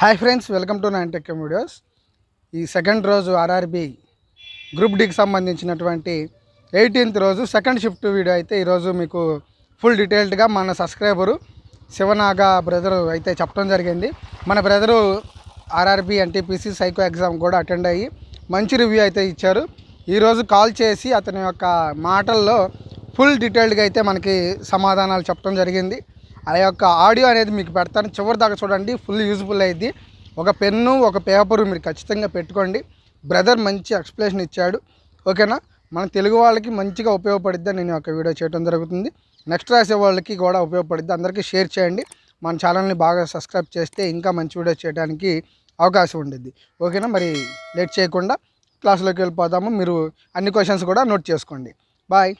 Hi friends welcome to Nine Tech videos. ఈ second రోజు RRB group డికి సంబంధించినటువంటి ఎయిటీన్త్ రోజు సెకండ్ షిఫ్ట్ వీడియో అయితే ఈరోజు మీకు ఫుల్ డీటెయిల్డ్గా మన సబ్స్క్రైబరు శివనాగ బ్రదరు అయితే చెప్పడం జరిగింది. మన brother RRB NTPC psycho exam కూడా అటెండ్ అయ్యి మంచి రివ్యూ అయితే ఇచ్చారు. ఈరోజు కాల్ చేసి అతని యొక్క మాటల్లో ఫుల్ డీటెయిల్డ్గా అయితే మనకి సమాధానాలు చెప్పడం జరిగింది. ఆ యొక్క ఆడియో అనేది మీకు పెడతాను. చివరి దాకా చూడండి ఫుల్ యూజ్ఫుల్ అయింది. ఒక పెన్ను ఒక పేపరు మీరు ఖచ్చితంగా పెట్టుకోండి. బ్రదర్ మంచి ఎక్స్ప్లెనేషన్ ఇచ్చాడు. ఓకేనా? మన తెలుగు వాళ్ళకి మంచిగా ఉపయోగపడిద్ది నేను ఒక వీడియో చేయడం జరుగుతుంది. నెక్స్ట్ రాసే వాళ్ళకి కూడా ఉపయోగపడిద్ది. అందరికీ షేర్ చేయండి. మన ఛానల్ని బాగా సబ్స్క్రైబ్ చేస్తే ఇంకా మంచి వీడియో చేయడానికి అవకాశం ఉండిద్ది. ఓకేనా? మరి లేట్ చేయకుండా క్లాస్లోకి వెళ్ళిపోతాము మీరు అన్ని క్వశ్చన్స్ కూడా నోట్ చేసుకోండి. బాయ్.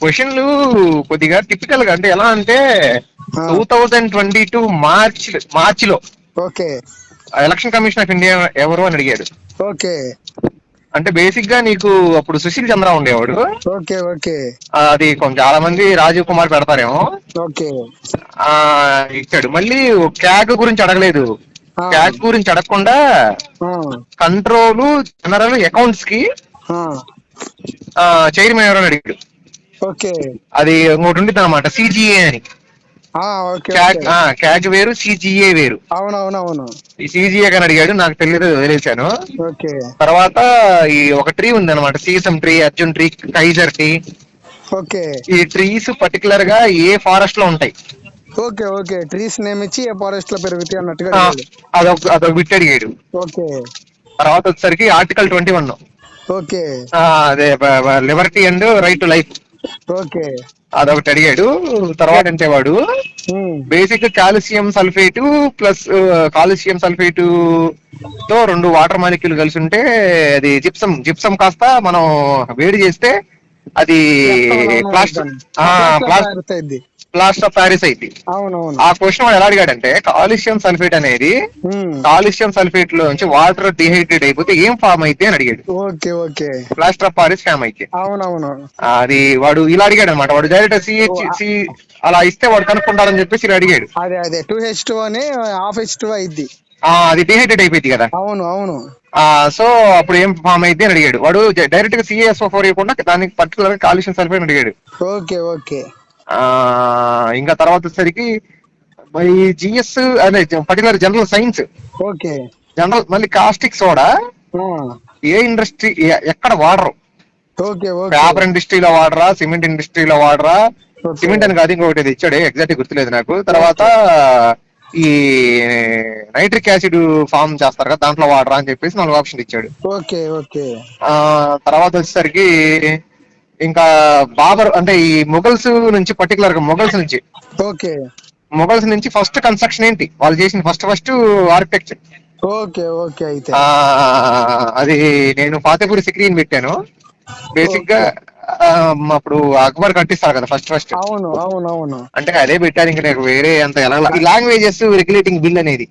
క్వశ్చన్లు కొద్దిగా టిపికల్గా అంటే ఎలా అంటే. Two thousand twenty two March మార్చ్లో okay. Election commission of India ఎవరు అని అడిగాడు. ఓకే. అంటే బేసిక్గా నీకు అప్పుడు సుశీల్ చంద్ర ఉండేవాడు. Okay okay. అది కొంచెం చాలా మంది రాజీవ్ కుమార్ పెడతారేమో. ఓకే. ఆ ఇచ్చాడు. మళ్ళీ క్యాగ్ గురించి అడగలేదు. క్యాగ్ గురించి అడగకుండా కంట్రోల్ జనరల్ అకౌంట్స్కి చైర్మన్ ఎవరు అడిగాడు. ఓకే. అది ఇంకోటి ఉంటుంది అనమాట సిజిఏ అని. ఓకే క్యాగ్ ఆ, క్యాగ్ వేరు సిజిఏ వేరు. అవునవునవును. ఈ సీజీఏ అని అడిగాడు నాకు తెలియదు వదిలేశాను. ఓకే. తర్వాత ఈ ఒక ట్రీ ఉంది అనమాట సీసం ట్రీ అర్జున్ ట్రీ కైజర్ ట్రీ. ఓకే. ఈ ట్రీస్ పర్టికులర్గా ఏ ఫారెస్ట్లో ఉంటాయి. Okay okay. ట్రీస్ నేమ్ ఇచ్చి ఏ ఫారెస్ట్లో పెరుగుతాయి అన్నట్టుగా. అదొక అదొక బిట్ అడిగాడు. ఓకే. తర్వాత వచ్చేసరికి ఆర్టికల్ ట్వంటీ వన్. ఓకే. అదే liberty and right to life. Okay. అదొకటి అడిగాడు. తర్వాత అంటే వాడు basic calcium sulphate plus calcium సల్ఫేట్తో రెండు వాటర్ మాలిక్యూల్ కలిసి ఉంటే అది జిప్సం జిప్సం కాస్త మనం వేడి చేస్తే అది ప్లాస్టర్ అవును. ప్లాస్టర్ ఆఫ్ ప్యారిస్ అయింది. ఆ క్వశ్చన్ వాడు ఎలా అడిగాడంటే కాల్షియం సల్ఫేట్ అనేది కాల్షియం సల్ఫేట్లో నుంచి వాటర్ డిహైడ్రేట్ అయిపోతే ఏం ఫామ్ అయితే అని అడిగాడు. Okay okay. Plaster of Paris form అయితే అవునవును. అది వాడు ఇలా అడిగాడు అనమాట వాడు డైరెక్ట్ సిహెచ్ సి అలా ఇస్తే వాడు కనుక్కుంటారని చెప్పేసి ఇలా అడిగాడు. అదే అదే. టూ హెచ్ టూ అని హాఫ్ హెచ్ టూ అయింది అది డిహైడ్రేట్ అయిపోయింది కదా. అవును అవును. ఆ సో అప్పుడు ఏం ఫామ్ అయితే అని అడిగాడు. వాడు డైరెక్ట్గా సిఎస్ఓ ఫోర్ ఇవ్వకుండా దానికి పర్టికులర్గా కాల్షియం సల్ఫేట్ అడిగాడు. Okay okay. ఇంకా తర్వాత వచ్చేసరికి మరి జిఎస్ అదే particular general science okay. General మళ్ళీ కాస్టిక్ సోడా ఏ ఇండస్ట్రీ ఎక్కడ వాడరు. పేపర్ ఇండస్ట్రీలో వాడరా సిమెంట్ ఇండస్ట్రీలో వాడరా. సిమెంట్ అని కాదు ఇంకొకటి ఇచ్చాడు ఎగ్జాక్ట్ గుర్తులేదు నాకు. తర్వాత ఈ నైట్రిక్ యాసిడ్ ఫామ్ చేస్తారు కదా దాంట్లో వాడరా అని చెప్పేసి నాలుగు ఆప్షన్ ఇచ్చాడు. Okay okay. ఆ తర్వాత వచ్చేసరికి ఇంకా బాబర్ అంటే ఈ మొఘల్స్ నుంచి పర్టికులర్గా మొఘల్స్ నుంచి. ఓకే. మొఘల్స్ నుంచి ఫస్ట్ కన్స్ట్రక్షన్ ఏంటి? వాళ్ళు చేసిన first first architecture okay okay అయితే. అది నేను ఫాతేపూరి సిక్రీని పెట్టాను. బేసిక్గా అప్పుడు అక్బర్ కట్టిస్తారు కదా ఫస్ట్ ఫస్ట్ అవును అవును అవును. అంటే అదే పెట్టారు ఇంకా నాకు వేరే అంత ఎలా లాంగ్వేజెస్ రెగ్యులేటింగ్ బిల్ అనేది.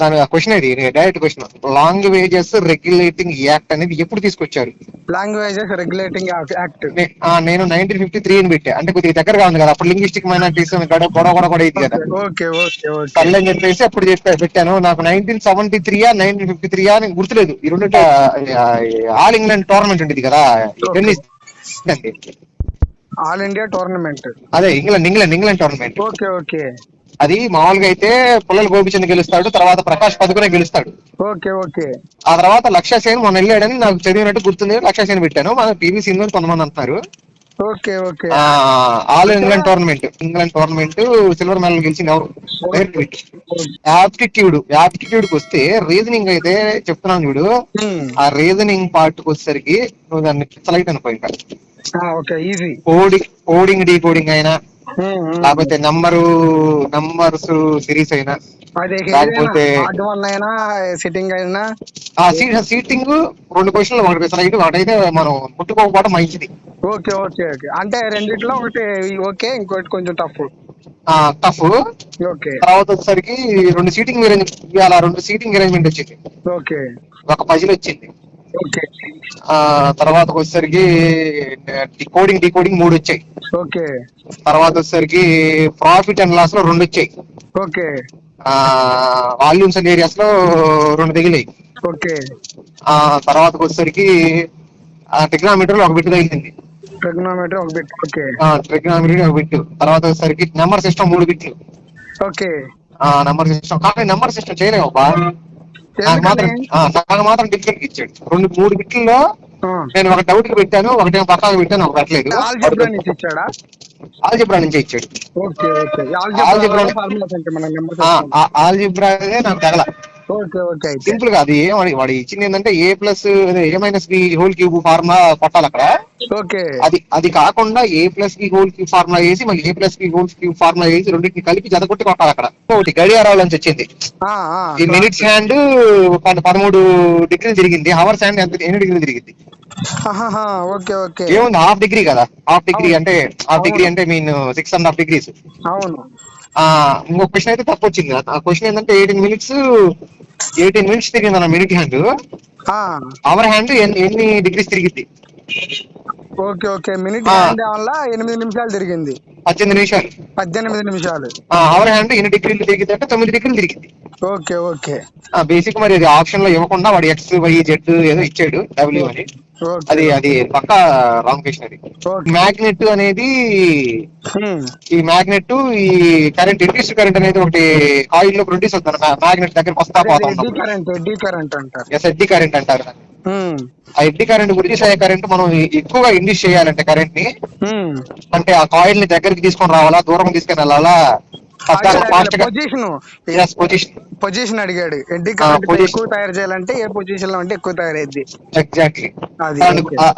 దాని క్వశ్చన్ ఇది direct question languages regulating act అనేది ఎప్పుడు తీసుకొచ్చారు? లాంగ్వేజెస్ రెగ్యులేటింగ్ యాక్ట్ నేను నైన్టీన్ ఫిఫ్టీ త్రీ అని పెట్టా. అంటే కొద్దిగా దగ్గరగా ఉంది కదా అప్పుడు లింగ్విస్టిక్ మైనారిటీస్ గొడవ గొడవ కూడా అయింది కదా. కళ్ళు అని చెప్పేసి అప్పుడు చెప్పా పెట్టాను. నాకు నైన్టీన్ సెవెంటీ త్రీయా నైన్టీన్ ఫిఫ్టీ త్రీయా అని గుర్తులేదు. ఈ రెండు ఆల్ ఇంగ్లాండ్ టోర్నమెంట్ ఉండేది కదా టెన్నిస్ ఆల్ ఇండియా టోర్నమెంట్ అదే England England England tournament okay okay. అది మామూలుగా అయితే పుల్లల గోపిచంద్ గెలుస్తాడు తర్వాత ప్రకాష్ పదుకునే గెలుస్తాడు. Okay okay. ఆ తర్వాత లక్ష్య సేన్ మొన్న వెళ్ళాడని నాకు చదివినట్టు గుర్తుంది. లక్ష్య సేన్ పెట్టాను. మన పీవీ సింధు అని కొంతమంది అంటున్నారు. Okay okay. All England tournament. England tournament silver medal గెలిచింది ఎవరు? యాప్టిట్యూడ్ యాప్టిట్యూడ్కి వస్తే రీజనింగ్ అయితే చెప్తున్నాను చూడు. ఆ రీజనింగ్ పార్ట్కి వచ్చేసరికి నువ్వు దాన్ని పిచ్చలైట్ అనుకో ఇంకా. Okay easy. Coding coding decoding అయినా లేకపోతే నంబరు నంబర్స్ సిరీస్ అయినా అదే లేకపోతే సిట్టింగ్ అయినా. ఆ సీట్ సీటింగ్ రెండు క్వశ్చన్లు ఒకటి పిచ్చలైట్ ఒకటైతే మనం ముట్టుకోకపోవడం మంచిది. Okay okay okay. అంటే రెండిట్లో ఒకటి ఓకే ఇంకోటి కొంచెం టఫ్. ఆ టఫ్. ఓకే. తర్వాత వచ్చేసరికి రెండు సీటింగ్ అరేంజ్ ఇవాళ రెండు సీటింగ్ అరేంజ్మెంట్ వచ్చింది ఓకే. ఒక పజిల్ వచ్చింది. తర్వాత వచ్చేసరికి కోడింగ్ డికోడింగ్ మూడు వచ్చాయి ఓకే తర్వాత వచ్చేసరికి ప్రాఫిట్ అండ్ లాస్లో రెండు వచ్చాయి ఓకే వాల్యూమ్స్ అండ్ ఏరియాస్లో రెండు తగిలాయి. ఓకే ఆ తర్వాత వచ్చేసరికి టెక్నామీటర్లో ఒక బిట్ తగిలింది. ట్రిగ్నోమెట్రీ ఒక బిట్. ఓకే ఒక బిట్. తర్వాత వచ్చేసరికి నెంబర్ సిస్టమ్ మూడు బిట్లు. ఓకే ఆ నెంబర్ సిస్టమ్ కానీ నెంబర్ సిస్టమ్ చేయలేము నాకు మాత్రం నాకు మాత్రం డిఫరెంట్ ఇచ్చాడు. రెండు మూడు బిట్లలో. నేను ఒక డౌట్కి పెట్టాను ఒకటేమో పక్కాకి పెట్టాను ఒక పెట్టలేదు. ఆల్జిబ్రా నుంచి ఇచ్చాడా? ఆల్జిబ్రా నాకు తగల. ఓకే ఓకే అయితే. సింపుల్గా అది ఏం వాడి- ఇచ్చింది ఏంటంటే A plus A minus B whole cube formula కొట్టాలి అక్కడ. అది అది కాకుండా A plus B whole cube formula వేసి మళ్ళీ A plus B whole cube formula వేసి రెండింటిని కలిపి జతకొట్టి కొట్టాలి అక్కడ. ఒకటి గడియారాల నుంచి వచ్చింది. ఈ మినిట్స్ హ్యాండ్ పదమూడు డిగ్రీలు తిరిగింది. హవర్స్ హ్యాండ్ ఎంత ఎన్ని డిగ్రీలు తిరిగింది? Okay okay. ఏముంది? హాఫ్ డిగ్రీ కదా. Half degree. అంటే హాఫ్ డిగ్రీ. అంటే mean six and half degrees అవును. ఆ ఇంకొక క్వశ్చన్ అయితే తప్పు వచ్చింది. ఆ క్వశ్చన్ ఏంటంటే ఎయిటీన్ మినిట్స్ ఎయిటీన్ మినిట్స్ తిరిగింది అన్న మినిట్ హ్యాండ్ అవర్ హ్యాండ్ ఎన్ని డిగ్రీస్ తిరిగింది? Okay okay. మినిట్. హ్యాండ్ వల్ల ఎనిమిది నిమిషాలు తిరిగింది. పద్దెనిమిది నిమిషాలు. పద్దెనిమిది నిమిషాలు. అవర్ హ్యాండ్ ఎన్ని డిగ్రీలు తిరిగింది అంటే తొమ్మిది డిగ్రీలు తిరిగింది. Okay okay. బేసిక్ మరి అది ఆప్షన్లో ఇవ్వకుండా వాడు ఎక్స్ వై జెడ్ ఏదో ఇచ్చాడు డబ్ల్యూ అని. అది అది పక్క రాంగ్ క్వశ్చన్ అది. మ్యాగ్నెట్ అనేది. ఈ మ్యాగ్నెట్ ఈ కరెంట్ ఇండ్యూస్ కరెంట్ అనేది ఒకటి ఆయిల్లో ప్రొడ్యూస్ అవుతారు మ్యాగ్నెట్ దగ్గర వస్తా పోతా ఎస్ ఎడ్డీ కరెంట్ అంటారు. ఆ ఎడ్డీ కరెంట్ ప్రొడ్యూస్ అయ్యే కరెంట్ మనం ఎక్కువగా ఇండ్యూస్ చేయాలంటే కరెంట్ని. అంటే ఆ కాయిల్ని దగ్గరికి తీసుకొని రావాలా దూరం తీసుకొని వెళ్ళాలా? పొజిషన్ పొజిషన్ పొజిషన్ అడిగాడు. Eddy current. ఎక్కువ తయారు చేయాలంటే ఏ పొజిషన్లో ఉంటే ఎక్కువ తయారైద్ది. ఎగ్జాక్ట్లీ.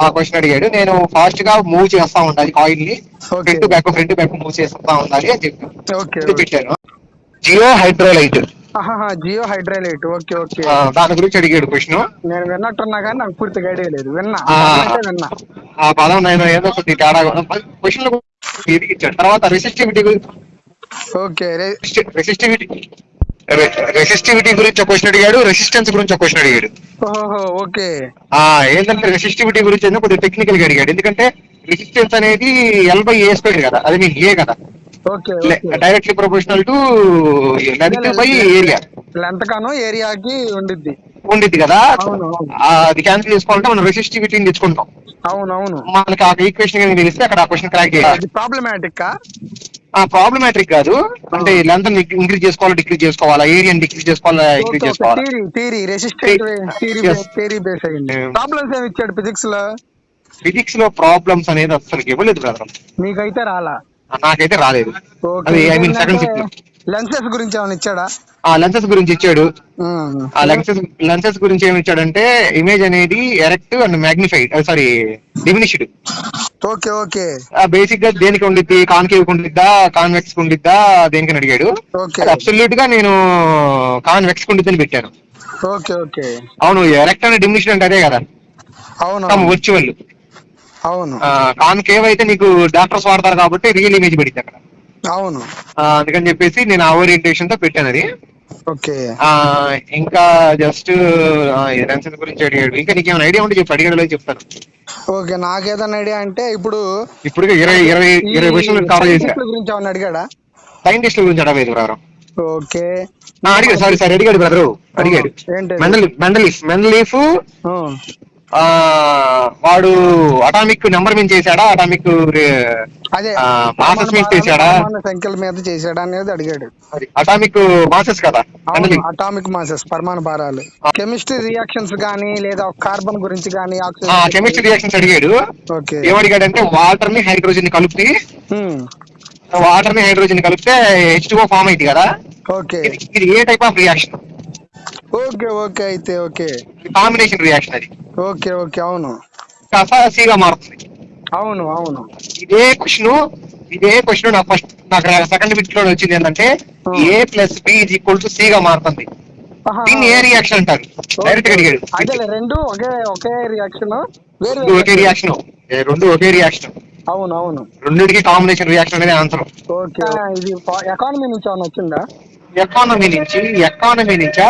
ఆ క్వశ్చన్ అడిగాడు. నేను ఫాస్ట్గా మూవ్ చేస్తా ఉండాలి కాయిల్ని. Front back front back move చేస్తా ఉండాలి అని చెప్పి. పెట్టాను జియో హైడ్రోలైట్ జియో హైడ్రోలైట్ ఓకే ఓకే దాని గురించి అడిగాడు క్వశ్చన్ నేను విన్నట్టున్నా కానీ నాకు పూర్తిగా ఐడియా లేదు. విన్నా. విన్నా. ఆ పదం నేను ఏదో కొద్ది తేడా క్వశ్చన్ తర్వాత రెసిస్టివిటీ ఓకే రెసిస్టివిటీ రెసిస్టివిటీ గురించి ఒక క్వశ్చన్ అడిగాడు రెసిస్టెన్స్ గురించి ఒక క్వశ్చన్ అడిగాడు. ఓహో ఓకే. ఆ ఏంటంటే రెసిస్టివిటీ గురించి ఏదో కొద్దిగా టెక్నికల్గా అడిగాడు. ఎందుకంటే రెసిస్టెన్స్ అనేది ఎల్ బై ఏ స్క్వేర్ కదా అది మీకు ఏ కదా. Directly proportional to length by area length కాను ఏరియాకి ఉండిద్ది. ఉండిద్ది కదా? అది క్యాన్సిల్ చేసుకోవాలంటే మనం రెసిస్టివిటీని తెచ్చుకుంటాం. అవును అవును. మనకి ఆ ఈక్వేషన్ తెలిస్తే అక్కడ ఆ క్వశ్చన్ క్రాక్ చేయాలి. ప్రాబ్లమాటిక్ ప్రాబ్లమాటిక్ కాదు. అంటే లెంత్ ఇంక్రీజ్ చేసుకోవాలా డిక్రీజ్ చేసుకోవాలా ఏరియా డిక్రీజ్ చేసుకోవాలా ఇంక్రీజ్ చేసుకోవాలా? Theory resistant. థీరీ బేస్ అయ్యింది. ప్రాబ్లమ్స్ ఏమి ఇచ్చాడు ఫిజిక్స్లో? ఫిజిక్స్లో ప్రాబ్లమ్స్ అనేది అసలు ఇవ్వలేదు బ్రదర్. మీకైతే రాలా? నాకైతే రాలేదు. అది ఐ మీన్ సెకండ్లో లెన్సెస్ గురించి ఏమైనా ఇచ్చాడా? ఆ లెన్సెస్ గురించి ఇచ్చాడు. ఆ లెన్సెస్ లెన్సెస్ గురించి ఏమి ఇచ్చాడంటే ఇమేజ్ అనేది erect and magnified sorry diminished okay okay. బేసిక్గా దేనికి ఉండిద్ది? కాన్కేవ్ ఉండిద్దా? కాన్వెక్స్ ఉండిద్దా? దేనికి అడిగాడు. అబ్సల్యూట్గా నేను కాన్వెక్స్ ఉండిద్దని పెట్టాను. Okay okay. అవును ఎరెక్ట్ అండ్ డిమినిష్డ్ అంటే అదే కదా. అవును వర్చువల్ అవును. కాన్కేవ్ అయితే నీకు డాక్టర్స్ వాడతారు కాబట్టి రియల్ ఇమేజ్ పడింది అక్కడ. అవును. అందుకని చెప్పేసి నేను ఆ ఓరియంటేషన్తో పెట్టాను అది. ఇంకా జస్ట్ లెన్సెస్ గురించి అడిగాడు ఇంకా నీకేమైనా ఐడియా ఉంటే చెప్పు అడిగాడు చెప్తాను. ఓకే నాకేదన్నా ఐడియా అంటే ఇప్పుడు ఇప్పుడు ఇరవై ఇరవై ఇరవై క్వశ్చన్లు కవర్ గురించి ఏమన్నా అడిగాడా? సైంటిస్టుల గురించి అడగలేదు బ్రదర్ ఓకే. అడిగాడు సారీ సారీ అడిగాడు బ్రదరు అడిగాడు. Mendeleev Mendeleev. ఆ. వాడు అటామిక్ నెంబర్ మీద చేశాడా? అటామిక్ అదే. masses మీద చేశాడా? సంఖ్యల మీద చేశాడా అనేది అడిగాడు. అటామిక్ మాసెస్ కదా? అటామిక్ మాసెస్ పరమాణు భారాలు. కెమిస్ట్రీ రియాక్షన్స్ గానీ లేదా కార్బన్ గురించి గానీ కెమిస్ట్రీ రియాక్షన్స్ అడిగాడు. ఓకే. ఏమడిగాడంటే వాటర్ని హైడ్రోజన్ కలిపి. వాటర్ని హైడ్రోజన్ కలిపితే హెచ్ టూ ఫామ్ అయింది కదా? ఓకే. ఇది ఏ type of reaction okay okay అయితే ఓకే. కాంబినేషన్ రియాక్షన్ అది. ఓకే ఓకే అవును. కాస్త సిగా మారుతుంది. అవును అవును. ఇదే క్వశ్చన్ ఇదే క్వశ్చన్ నాకు ఫస్ట్ నాకు సెకండ్ బిట్లో వచ్చింది ఏంటంటే. A plus B is equal to C గా మారుతుంది. దీన్ని ఏ రియాక్షన్ అంటారు? డైరెక్ట్గా అడిగాడు. అదేలే రెండు ఒకే ఒకే రియాక్షన్ ఒకే రియాక్షన్ రెండు ఒకే రియాక్షన్ అవును అవును. రెండింటికి కాంబినేషన్ రియాక్షన్ అనేది ఆన్సర్ ఓకే. ఇది ఎకానమీ నుంచి ఏమైనా వచ్చిందా? ఎకానమీ నుంచి ఎకానమీ నుంచా?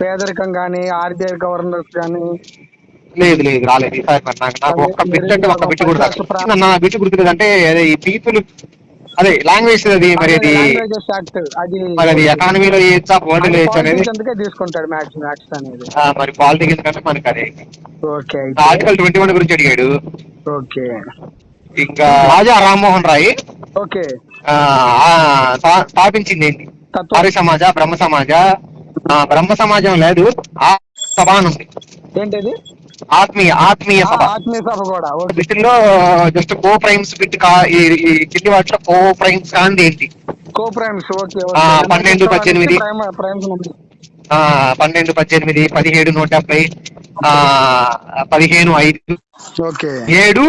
పేదరికం కానీ ఆర్బీఐ గవర్నర్స్ కానీ లేదు లేదు రాలేదు. ఈసారి మరి నాకు నాకు ఒక్క బిట్ అంటే ఒక్క బిట్ కూడా. నా బిట్ గుర్తులేదు అంటే అదే ఈ పీపుల్ అదే లాంగ్వేజ్ అది మరి అది మరి అది ఎకానమీలో చేయొచ్చా చేయొచ్చు అనేది తీసుకుంటాడు మ్యాథ్స్ మ్యాథ్స్ అనేది. మరి పాలిటిక్స్ కంటే మనకి అదే. ఓకే ఆర్టికల్ ట్వంటీ వన్ గురించి అడిగాడు. ఓకే. ఇంకా రాజా రామ్మోహన్ రాయ్ ఓకే. ఆ, ఆ, స్థా- స్థాపించింది ఏంటి? ఆర్య సమాజ బ్రహ్మ సమాజ. బ్రహ్మ సమాజం లేదు. ఆ సభ ఉంది ఏంటిది? ఆత్మీయ ఆత్మీయ సభ. ఆత్మీయ సభ కూడా ఓకే. వీటిల్లో జస్ట్ కో ప్రైమ్స్ బిట్ కింది వాటిలో కో ప్రైమ్స్ కాంది ఏంటి? కో ప్రైమ్స్ ఓకే పన్నెండు, పద్దెనిమిది. పన్నెండు పద్దెనిమిది పదిహేడు నూట డెబ్బై ఆ పదిహేను ఐదు ఓకే. ఏడు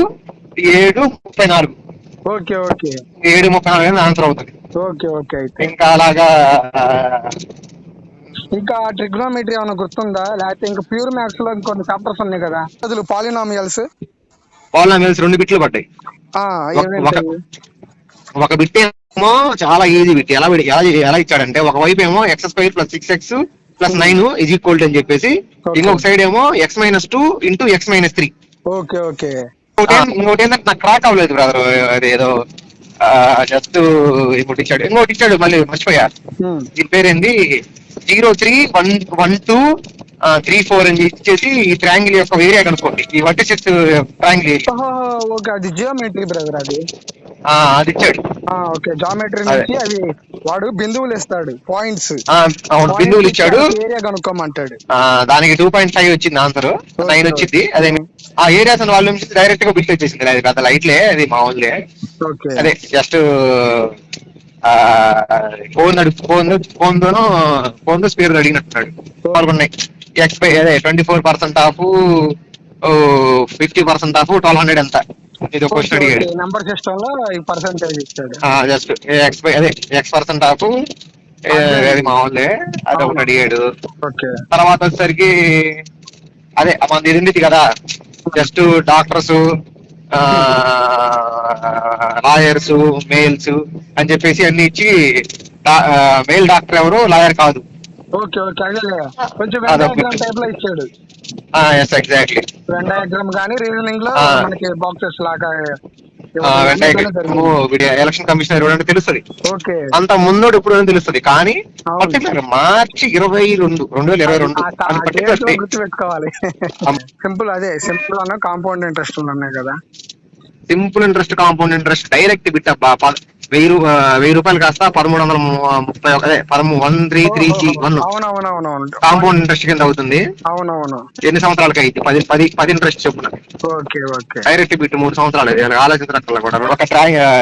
ఏడు ముప్పై నాలుగు. Okay okay. ఏడు ముప్పై నాలుగు ఆన్సర్ అవుతుంది. ఓకే ఓకే ఇంకా అలాగా ఇంకా ట్రిగ్నోమెట్రీ ఏమైనా గుర్తుందా? లేకపోతే ఇంకా ప్యూర్ మ్యాథ్స్లో ఇంకొన్ని చాప్టర్స్ ఉన్నాయి కదా? అసలు పాలినామియల్స్ పాలినామియల్స్ రెండు బిట్లు పడ్డాయి. ఒక- బిట్ ఏమో చాలా ఈజీ బిట్ ఎలా ఎలా ఎలా ఇచ్చాడంటే ఒక వైపు ఏమో x square plus six x plus nine is equal అని చెప్పేసి. ఇంకొక సైడ్ ఏమో x minus two into x minus three okay okay ఇంకోటి ఏంటంటే నాకు క్రాక్ అవ్వలేదు బ్రదర్ అది ఏదో జస్ట్ ఇంకోటి ఇచ్చాడు ఇంకోటి ఇచ్చాడు మళ్ళీ మర్చిపోయా. దీని పేరేంది? Zero three one one two three four అని ఇచ్చేసి ఈ ట్రయాంగిల్ యొక్క ఏరియా కనుక్కోండి ఈ వర్టిసెస్ ట్రయాంగిల్ ఏరియా. ఓకే అది జియోమెట్రీ బ్రదర్ అది. అది ఇచ్చాడు. ఆ, ఓకే జామెట్రీ అదే. నుంచి అది. వాడు బిందువులు ఇస్తాడు పాయింట్స్ అవును బిందువులు ఇచ్చాడు. ఏరియా కనుక్కోమంటాడు. ఆ, దానికి టూ పాయింట్ ఫైవ్ వచ్చింది ఆన్సర్ నైన్ వచ్చింది. అదే ఆ ఏరియాస్ వాళ్ళ నుంచి డైరెక్ట్గా బిట్ వచ్చేసింది అది పెద్ద లైట్లే అది మామూలులే. అదే జస్ట్ ఫోన్ ఫోన్ ఫోన్ తోను ఫోన్తో స్పీడ్ అడిగినట్టున్నాడు. పాల్గొన్నాయి. ఎక్స్పై అదే twenty four percent of fifty percent of twelve hundred ఎంత? ఇది ఒక క్వశ్చన్ అడిగాడు. నంబర్ సిస్టమ్లో పర్సెంటేజ్ ఇస్తాడు జస్ట్ ఎక్స్పై అదే ఎక్స్ పర్సెంట్ ఆఫ్ అది మామూలే అది ఒకటి అడిగాడు. ఓకే తర్వాత వచ్చేసరికి అదే మన ఇది కదా. జస్ట్ డాక్టర్స్ లాయర్స్ మేల్స్ అని చెప్పేసి అన్ని ఇచ్చి మేల్ డాక్టర్ ఎవరు లాయర్ కాదు. ఓకే ఓకే అదే కొంచెం టైప్లో ఇచ్చాడు. ఎస్ ఎగ్జాక్ట్లీ వెన్ డయాగ్రామ్ కానీ రీజనింగ్లో. మనకి బాక్సెస్ లాగా ఎలక్షన్ కమిషనర్ ఎవరంటే తెలుస్తుంది. ఓకే. అంత ముందోడు ఇప్పుడు తెలుస్తుంది. కానీ. పర్టికులర్ మార్చి ఇరవై రెండు రెండు వేల ఇరవై రెండు అని పర్టికులర్ గుర్తు పెట్టుకోవాలి అమ్. సింపుల్ అదే సింపుల్ అన్న కాంపౌండ్ ఇంట్రెస్ట్ ఉన్నాయి కదా. Simple interest compound interest direct bit వెయ్యి రూ- ఆ, వెయ్యి రూపాయలు కాస్త పదమూడు వందల ము- ముప్పై ఒక- అదే పదమూడు one three three G one. అవునవునవునవును. కాంపౌండ్ ఇంట్రెస్ట్ కింద అవుతుంది. అవునవును. ఎన్ని సంవత్సరాలకి అయితే? పది పది పది ఇంట్రెస్ట్ చొప్పున ఓకే ఓకే. డైరెక్ట్ బిట్ మూడు సంవత్సరాలు ఆలోచించినట్లు కూడా. ఒక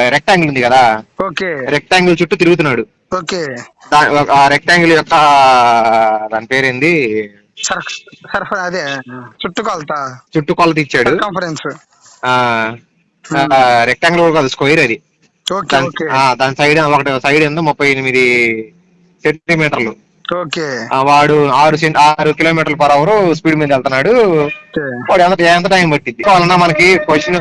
రెక్టాంగిల్ ఉంది కదా? ఓకే. రెక్టాంగిల్ చుట్టూ తిరుగుతున్నాడు. ఓకే. దా- ఆ రెక్టాంగిల్ యొక్క దాని పేరేంది? సర్ఫ్ అదే చుట్టుకొలత చుట్టూ కొలత ఇచ్చాడు. కాన్ఫరెన్స్ రెక్టాంగిల్ కాదు స్క్వేర్ అది. దాని సైడ్ ఒకటి సైడ్ ఏందో ముప్పై ఎనిమిది సెంటీమీటర్లు. వాడు ఆరు ఆరు కిలోమీటర్ల పర్ అవర్ స్పీడ్ మీద వెళ్తున్నాడు. వాడు ఎంత ఎంత టైం పట్టింది వలన మనకి క్వశ్చన్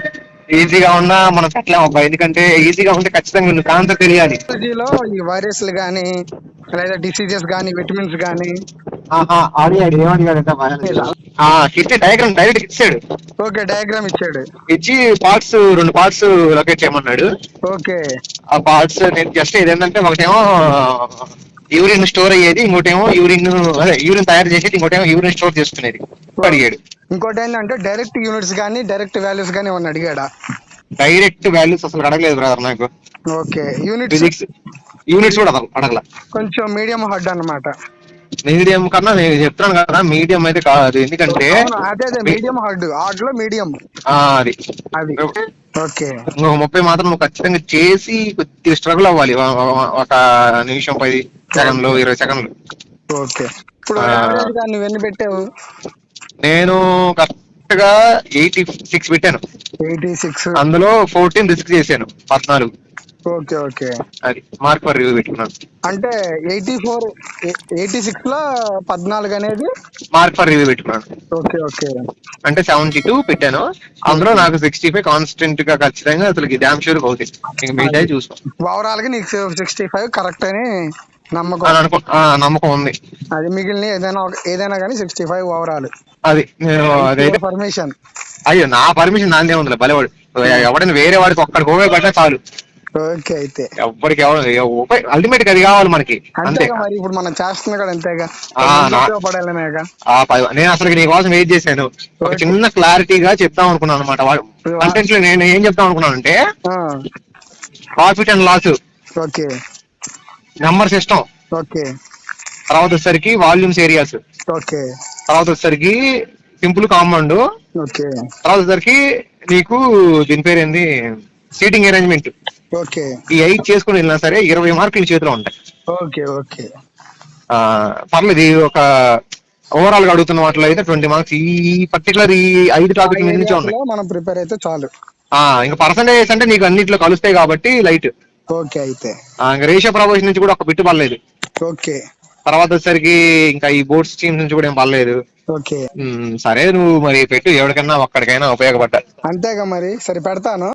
ఈజీగా ఉన్నా మనం పెట్టలేం అబ్బా ఎందుకంటే ఈజీగా ఉంటే ఖచ్చితంగా నీకు ఆన్సర్ తెలియాలి. లో ఈ వైరస్లు గానీ లేదా డిసీజెస్ గానీ విటమిన్స్ గానీ. అడిగాడు ఏమడిగాడంటే ఇచ్చే డయాగ్రామ్ డైరెక్ట్ ఇచ్చాడు. ఓకే డయాగ్రామ్ ఇచ్చాడు. ఇచ్చి పార్ట్స్ రెండు పార్ట్స్ లొకేట్ చేయమన్నాడు. ఓకే. ఆ పార్ట్స్ నేను జస్ట్ ఇదేంటంటే ఒకటేమో యూరిన్ స్టోర్ అయ్యేది ఇంకోటేమో యూరిన్ అదే యూరిన్ తయారు చేసేది ఇంకోటేమో యూరిన్ స్టోర్ చేసుకునేది అడిగాడు. ఇంకోటి ఏంటంటే డైరెక్ట్ యూనిట్స్ గానీ డైరెక్ట్ వాల్యూస్ గానీ ఏమన్నా అడిగాడా? డైరెక్ట్ వాల్యూస్ అసలు అడగలేదు బ్రదర్ నాకు. ఓకే యూనిట్స్ ఫిజిక్స్ యూనిట్స్ కూడా అడగ అడగల. కొంచెం మీడియం హడ్ అన్నమాట. మీడియం కన్నా నేను చెప్తున్నాను కదా మీడియం అయితే కాదు. ఎందుకంటే అదే అదే మీడియం హడ్ హార్డ్లో మీడియం అది. అది. ఓకే. ముప్పై మాత్రం ఖచ్చితంగా చేసి కొద్దిగా స్ట్రగుల్ అవ్వాలి. ఒక నిమిషం పది. సెకండ్లు ఇరవై సెకండ్లు ఓకే ఇప్పుడు ఆ. యావరేజ్గా నువ్వు ఎన్ని పెట్టావు నేను కరెక్ట్గా ఎయిటీ సిక్స్ పెట్టాను ఎయిటీ సిక్స్ అందులో ఫోర్టీన్ రిస్క్ చేశాను పద్నాలుగు ఓకే ఓకే అది మార్క్ ఫర్ రివ్యూ పెట్టుకున్నాను అంటే ఎయిటీ ఫోర్ ఎయిటీ సిక్స్లో పద్నాలుగు అనేది మార్క్ ఫర్ రివ్యూ పెట్టుకున్నాను ఓకే ఓకే అంటే సెవెంటీ టూ పెట్టాను అందులో నాకు సిక్స్టీ ఫైవ్ కాన్స్టెంట్గా ఖచ్చితంగా అసలు డ్యామ్ షూర్ అవుతుంది ఇంక మిగతా చూసుకో ఓవరాల్గా నీకు సిక్స్టీ ఫైవ్ కరెక్ట్ అని నమ్మకం. నమ్మకం ఉంది. అది మిగిలిన ఏదైనా ఏదైనా కానీ సిక్స్టీ ఫైవ్ ఓవరాల్. అది నేను అదైతే పర్మిషన్ అయ్యో నా పర్మిషన్ నాదే ఉంది బలేవాడు ఎవడైనా వేరే వాడికి ఒక్కడికి ఉపయోగపడినా చాలు. ఓకే అయితే. ఎవ్వడికి అల్టిమేట్గా అది కావాలి మనకి. అంతే. మరి ఇప్పుడు మనం చేస్తుంది కూడా అంతేగా. ఆ, నా- ఉపయోగపడాలనేగా. ఆ ప- నేను అసలు నీ కోసం వెయిట్ చేశాను. ఒక చిన్న క్లారిటీగా చెప్దాం అనుకున్నాను అనమాట కంటెంట్లో నేను ఏం చెప్దాం అనుకున్నాను అంటే profit and loss okay. Number system okay. తర్వాత వచ్చేసరికి వాల్యూమ్స్ ఏరియాస్ ఓకే. తర్వాత వచ్చేసరికి సింపుల్ కాంపౌండ్ ఓకే. తర్వాత వచ్చేసరికి నీకు దీని పేరు ఏంది? Seating arrangement okay. ఈ ఐదు చేసుకుని వెళ్ళినా సరే ఇరవై మార్కులు చేతిలో ఉంటాయి. Okay okay. పర్లేదు ఇది ఒక ఓవరాల్గా అడుగుతున్న వాటిలో అయితే ట్వంటీ మార్క్స్. ఈ పర్టికులర్ ఈ ఐదు టాపిక్ మీద నుంచే ఉన్నాయి. మనం ప్రిపేర్ అయితే చాలు. ఆ, ఇంకా పర్సంటేజ్ అంటే నీకు అన్నిట్లో కలుస్తాయి కాబట్టి లైట్ ఓకే అయితే. రేషియో ప్రపోజన్ నుంచి కూడా ఒక బిట్టు పర్లేదు ఓకే. తర్వాత వచ్చేసరికి ఇంకా ఈ బోర్డ్స్ టీమ్స్ నుంచి కూడా ఏం పర్లేదు ఓకే. సరే నువ్వు మరి పెట్టు ఎవరికైనా ఒక్కడికైనా ఉపయోగపడ్డా. అంతేగా మరి సరే పెడతాను.